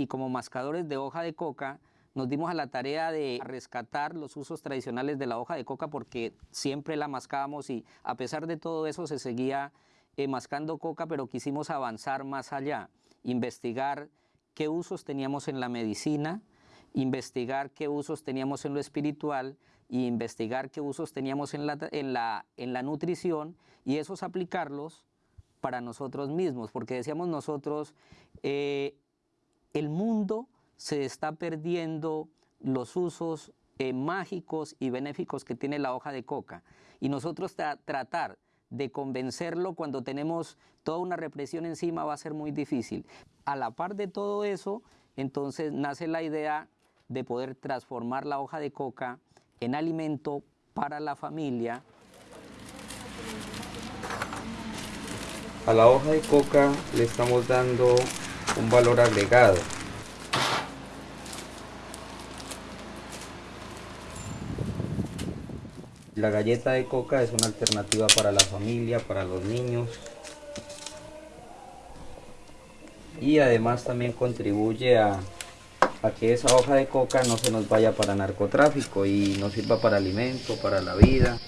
y como mascadores de hoja de coca nos dimos a la tarea de rescatar los usos tradicionales de la hoja de coca porque siempre la mascábamos y a pesar de todo eso se seguía eh, mascando coca, pero quisimos avanzar más allá, investigar qué usos teníamos en la medicina, investigar qué usos teníamos en lo espiritual y investigar qué usos teníamos en la, en la, en la nutrición y esos aplicarlos para nosotros mismos, porque decíamos nosotros, eh, el mundo se está perdiendo los usos eh, mágicos y benéficos que tiene la hoja de coca. Y nosotros tratar de convencerlo cuando tenemos toda una represión encima va a ser muy difícil. A la par de todo eso, entonces nace la idea de poder transformar la hoja de coca en alimento para la familia. A la hoja de coca le estamos dando un valor agregado. La galleta de coca es una alternativa para la familia, para los niños. Y además también contribuye a que esa hoja de coca no se nos vaya para narcotráfico y nos sirva para alimento, para la vida.